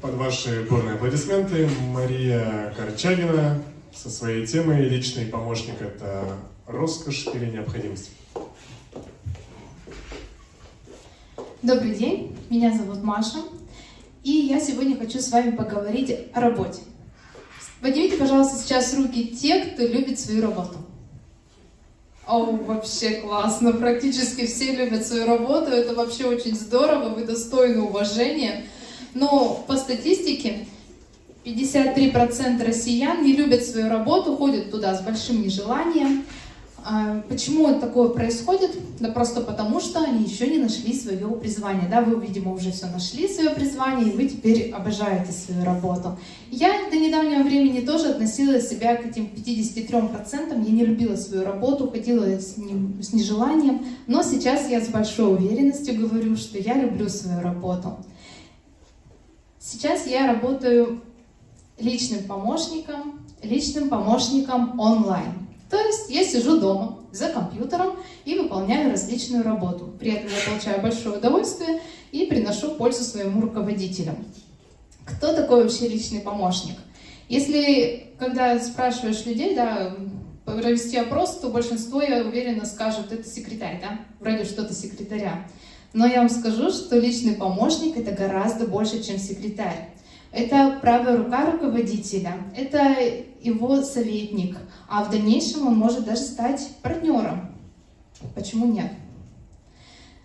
под ваши бурные аплодисменты Мария Корчагина со своей темой «Личный помощник – это роскошь или необходимость». Добрый день, меня зовут Маша, и я сегодня хочу с вами поговорить о работе. Поднимите, пожалуйста, сейчас руки те, кто любит свою работу. О, вообще классно, практически все любят свою работу, это вообще очень здорово, вы достойны уважения. Но по статистике 53% россиян не любят свою работу, ходят туда с большим нежеланием. А почему такое происходит? Да просто потому, что они еще не нашли свое призвание. Да, вы, видимо, уже все нашли свое призвание, и вы теперь обожаете свою работу. Я до недавнего времени тоже относила себя к этим 53%. Я не любила свою работу, ходила с, не, с нежеланием, но сейчас я с большой уверенностью говорю, что я люблю свою работу. Сейчас я работаю личным помощником, личным помощником онлайн. То есть я сижу дома за компьютером и выполняю различную работу. При этом я получаю большое удовольствие и приношу пользу своему руководителю. Кто такой вообще личный помощник? Если, когда спрашиваешь людей, да, провести опрос, то большинство, я уверена, скажут, это секретарь, да, вроде что-то секретаря. Но я вам скажу, что личный помощник это гораздо больше, чем секретарь. Это правая рука руководителя, это его советник, а в дальнейшем он может даже стать партнером. Почему нет?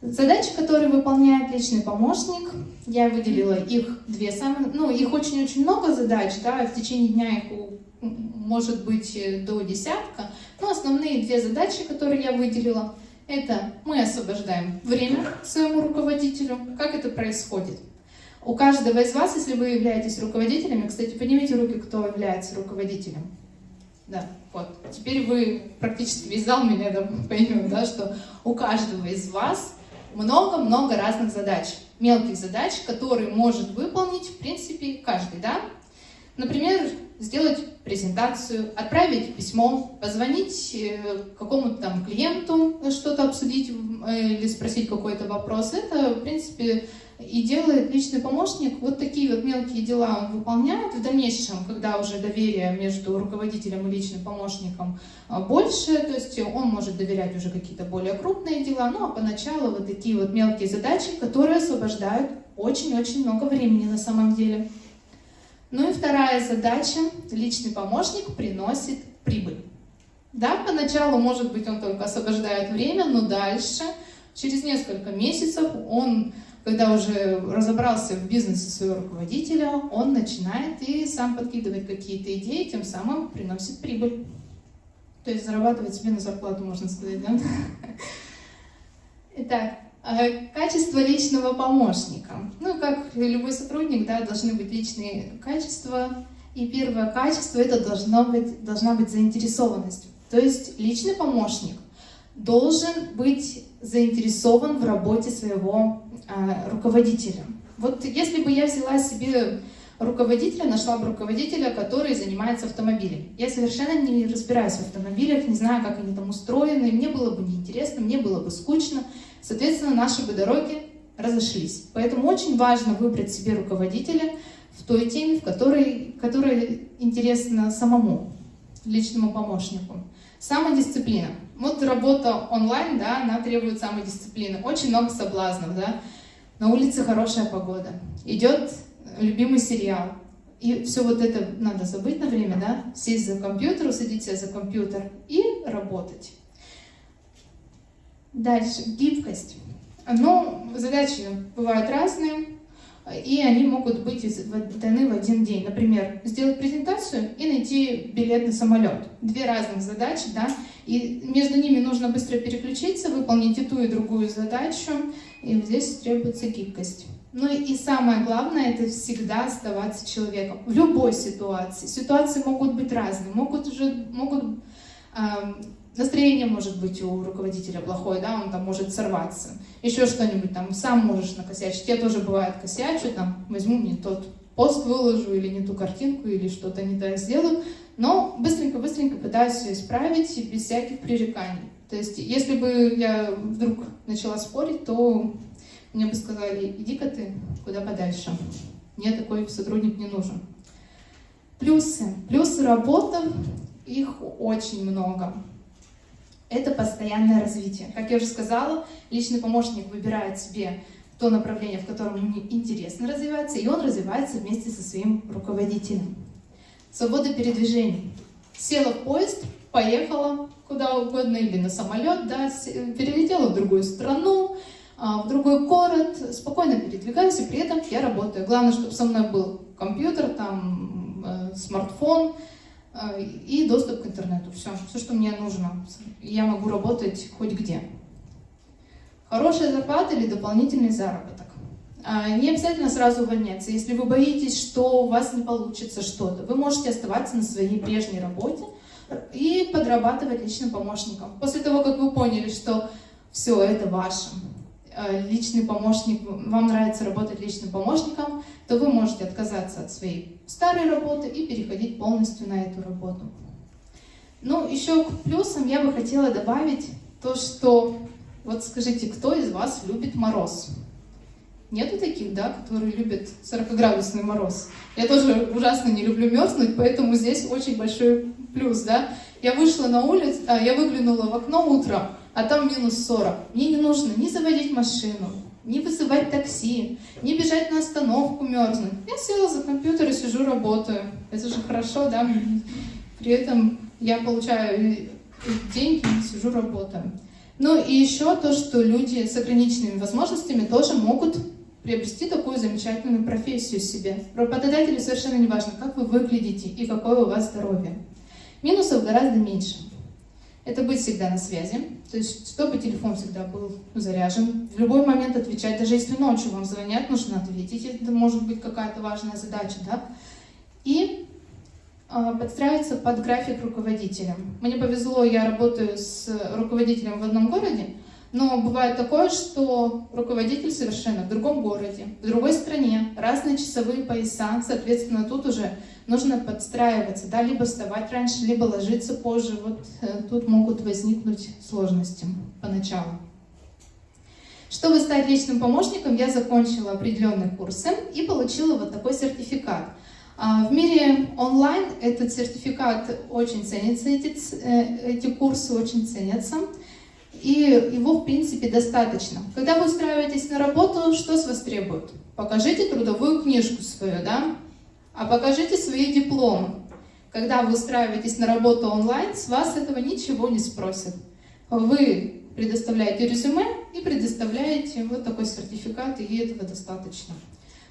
Задачи, которые выполняет личный помощник, я выделила их две самые, ну, их очень-очень много задач, да, в течение дня их может быть до десятка, но основные две задачи, которые я выделила, это мы освобождаем время своему руководителю. Как это происходит? У каждого из вас, если вы являетесь руководителями, кстати, поднимите руки, кто является руководителем. Да, вот. Теперь вы практически весь зал меня да, поймет, да, что у каждого из вас много-много разных задач, мелких задач, которые может выполнить, в принципе, каждый, да? Например, сделать презентацию, отправить письмо, позвонить э, какому-то там клиенту, что-то обсудить э, или спросить какой-то вопрос. Это, в принципе, и делает личный помощник. Вот такие вот мелкие дела он выполняет. В дальнейшем, когда уже доверие между руководителем и личным помощником больше, то есть он может доверять уже какие-то более крупные дела, ну а поначалу вот такие вот мелкие задачи, которые освобождают очень-очень много времени на самом деле. Ну и вторая задача, личный помощник приносит прибыль. Да, поначалу, может быть, он только освобождает время, но дальше, через несколько месяцев, он когда уже разобрался в бизнесе своего руководителя, он начинает и сам подкидывать какие-то идеи, тем самым приносит прибыль. То есть зарабатывать себе на зарплату, можно сказать, да? Итак, качество личного помощника. Ну, как любой сотрудник, да, должны быть личные качества. И первое качество – это должно быть, должна быть заинтересованность. То есть личный помощник должен быть заинтересован в работе своего э, руководителя. Вот если бы я взяла себе руководителя, нашла бы руководителя, который занимается автомобилем. Я совершенно не разбираюсь в автомобилях, не знаю, как они там устроены, мне было бы неинтересно, мне было бы скучно. Соответственно, наши бы дороги разошлись. Поэтому очень важно выбрать себе руководителя в той теме, в которой, которая интересна самому личному помощнику. Самодисциплина. Вот работа онлайн, да, она требует самодисциплины. Очень много соблазнов, да. На улице хорошая погода. Идет любимый сериал. И все вот это надо забыть на время, да, сесть за компьютер, усадить за компьютер и работать. Дальше, гибкость. Ну, задачи бывают разные и они могут быть даны в один день. Например, сделать презентацию и найти билет на самолет. Две разных задачи, да, и между ними нужно быстро переключиться, выполнить и ту, и другую задачу, и здесь требуется гибкость. Ну и самое главное, это всегда оставаться человеком в любой ситуации. Ситуации могут быть разные, могут уже могут Настроение может быть у руководителя плохое, да, он там может сорваться. Еще что-нибудь там, сам можешь накосячить. Я тоже бывает косячу, там, возьму не тот пост выложу, или не ту картинку, или что-то не так сделаю. Но быстренько-быстренько пытаюсь все исправить без всяких пререканий. То есть, если бы я вдруг начала спорить, то мне бы сказали, иди-ка ты куда подальше. мне такой сотрудник не нужен. Плюсы. Плюсы работы, их очень много. Это постоянное развитие. Как я уже сказала, личный помощник выбирает себе то направление, в котором ему интересно развиваться, и он развивается вместе со своим руководителем. Свобода передвижений. Села в поезд, поехала куда угодно, или на самолет, да, перелетела в другую страну, а, в другой город, спокойно передвигаюсь, и при этом я работаю. Главное, чтобы со мной был компьютер, там, э, смартфон э, и доступ к интернету. Все, все, что мне нужно. Я могу работать хоть где. Хорошая зарплата или дополнительный заработок. А, не обязательно сразу увольняться. Если вы боитесь, что у вас не получится что-то, вы можете оставаться на своей прежней работе и подрабатывать личным помощником. После того, как вы поняли, что все это ваше, э, личный помощник, вам нравится работать личным помощником, то вы можете отказаться от своей старой работы и переходить полностью на эту работу. Ну, еще к плюсам я бы хотела добавить то, что вот скажите, кто из вас любит мороз? Нету таких, да, которые любят 40-градусный мороз. Я тоже ужасно не люблю мерзнуть, поэтому здесь очень большой плюс, да. Я вышла на улицу, а, я выглянула в окно утром, а там минус 40. Мне не нужно ни заводить машину, ни вызывать такси, ни бежать на остановку мерзнуть. Я села за компьютер и сижу, работаю. Это же хорошо, да. При этом я получаю деньги, сижу, работаю. Ну и еще то, что люди с ограниченными возможностями тоже могут приобрести такую замечательную профессию себе. Работодателю совершенно не важно, как вы выглядите и какое у вас здоровье. Минусов гораздо меньше. Это быть всегда на связи, то есть чтобы телефон всегда был заряжен, в любой момент отвечать, даже если ночью вам звонят, нужно ответить, это может быть какая-то важная задача, да. И а, подстраиваться под график руководителя. Мне повезло, я работаю с руководителем в одном городе, но бывает такое, что руководитель совершенно в другом городе, в другой стране, разные часовые пояса, соответственно, тут уже нужно подстраиваться, да, либо вставать раньше, либо ложиться позже. Вот э, тут могут возникнуть сложности поначалу. Чтобы стать личным помощником, я закончила определенные курсы и получила вот такой сертификат – а, в мире онлайн этот сертификат очень ценится, эти, э, эти курсы очень ценятся, и его, в принципе, достаточно. Когда вы устраиваетесь на работу, что с вас требуют? Покажите трудовую книжку свою, да? А покажите свои дипломы. Когда вы устраиваетесь на работу онлайн, с вас этого ничего не спросят. Вы предоставляете резюме и предоставляете вот такой сертификат, и этого достаточно.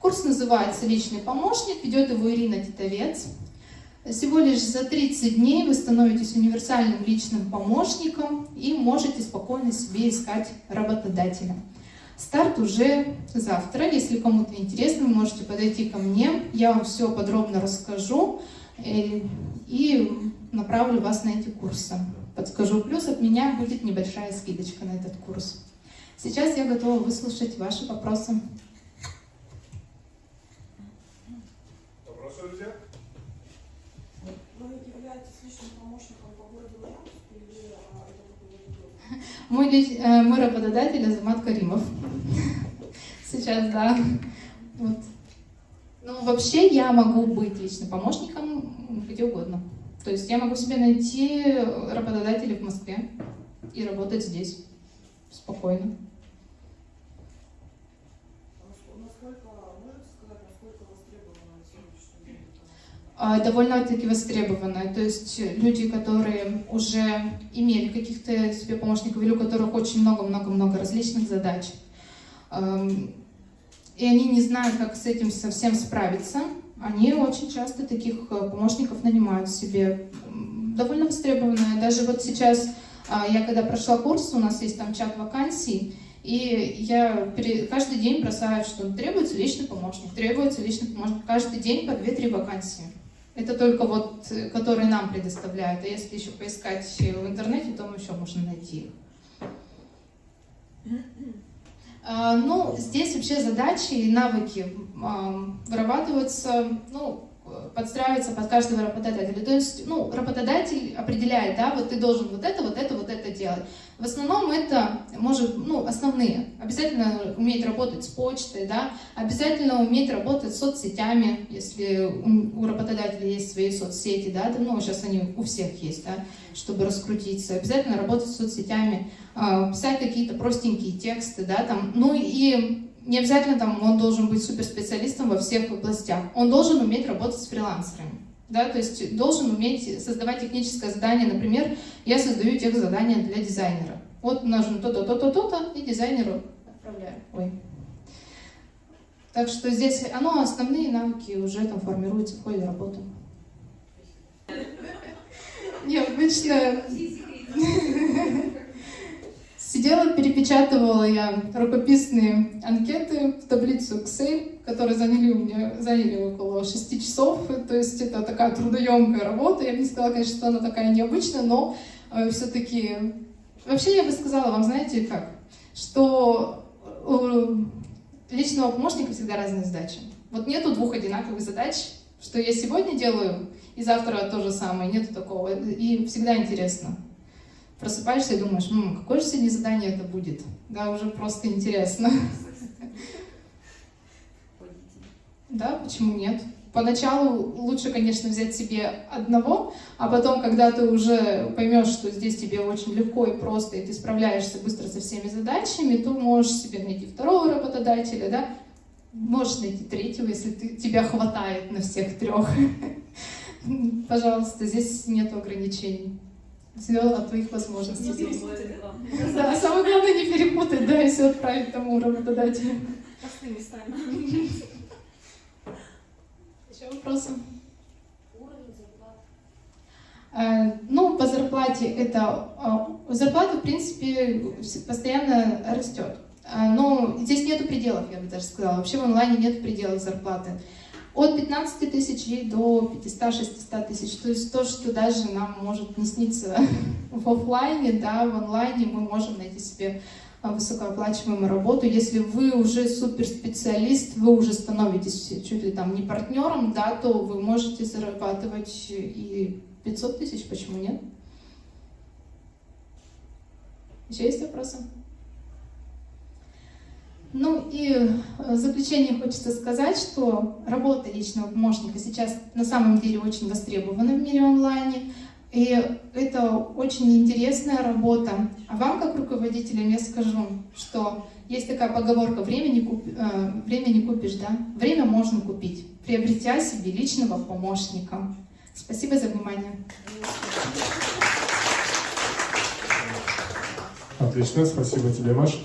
Курс называется «Личный помощник», ведет его Ирина Титовец. Всего лишь за 30 дней вы становитесь универсальным личным помощником и можете спокойно себе искать работодателя. Старт уже завтра. Если кому-то интересно, вы можете подойти ко мне. Я вам все подробно расскажу э, и направлю вас на эти курсы. Подскажу. Плюс от меня будет небольшая скидочка на этот курс. Сейчас я готова выслушать ваши вопросы. Мой, э, мой работодатель Азамат Каримов. Сейчас, да. Вот. Ну, вообще я могу быть личным помощником где угодно. То есть я могу себе найти работодателя в Москве и работать здесь спокойно. Довольно-таки востребованная. То есть люди, которые уже имели каких-то себе помощников или у которых очень много-много-много различных задач, и они не знают, как с этим совсем справиться, они очень часто таких э, помощников нанимают себе. Довольно востребованная. Даже вот сейчас, а, я когда прошла курс, у нас есть там чат вакансий, и я каждый день бросаю, что требуется личный помощник, требуется личный помощник. Каждый день по 2-3 вакансии. Это только вот, э, которые нам предоставляют. А если еще поискать в интернете, то еще можно найти их. А, ну, здесь вообще задачи и навыки вырабатываются, ну, подстраиваются под каждого работодателя. То есть, ну, работодатель определяет, да, вот ты должен вот это, вот это, вот это делать. В основном это может, ну, основные. Обязательно уметь работать с почтой, да, обязательно уметь работать с соцсетями, если у, работодателя есть свои соцсети, да, ну, сейчас они у всех есть, да, чтобы раскрутиться. Обязательно работать с соцсетями, э, писать какие-то простенькие тексты, да, там, ну и не обязательно там он должен быть суперспециалистом во всех областях. Он должен уметь работать с фрилансерами. Да, то есть должен уметь создавать техническое задание. Например, я создаю тех задания для дизайнера. Вот нужно то-то, то-то, то-то, и дизайнеру отправляю. Ой. Так что здесь оно, основные навыки уже там формируются в ходе работы. Необычно Сидела, перепечатывала я рукописные анкеты в таблицу Excel, которые заняли у меня заняли около 6 часов. То есть это такая трудоемкая работа. Я бы не сказала, конечно, что она такая необычная, но э, все-таки... Вообще я бы сказала вам, знаете как, что у личного помощника всегда разные задачи. Вот нету двух одинаковых задач, что я сегодня делаю, и завтра то же самое, нету такого. И всегда интересно просыпаешься и думаешь, М, какое же сегодня задание это будет? Да, уже просто интересно. Да, почему нет? Поначалу лучше, конечно, взять себе одного, а потом, когда ты уже поймешь, что здесь тебе очень легко и просто, и ты справляешься быстро со всеми задачами, то можешь себе найти второго работодателя, да? Можешь найти третьего, если ты, тебя хватает на всех трех. Пожалуйста, здесь нет ограничений все от твоих возможностей. Да, самое главное не перепутать, да, и все отправить тому работодателю. Простыми местами. Еще вопросы? Э, ну, по зарплате это... Э, зарплата, в принципе, постоянно растет. Э, но здесь нету пределов, я бы даже сказала. Вообще в онлайне нет пределов зарплаты от 15 тысяч до 500-600 тысяч. То есть то, что даже нам может не сниться в офлайне, да, в онлайне мы можем найти себе а, высокооплачиваемую работу. Если вы уже суперспециалист, вы уже становитесь чуть ли там не партнером, да, то вы можете зарабатывать и 500 тысяч, почему нет? Еще есть вопросы? Ну и э, в заключение хочется сказать, что работа личного помощника сейчас на самом деле очень востребована в мире онлайне. И это очень интересная работа. А вам, как руководителям, я скажу, что есть такая поговорка «время не, куп... э, время не купишь», да? Время можно купить, приобретя себе личного помощника. Спасибо за внимание. Отлично, спасибо тебе, Маш.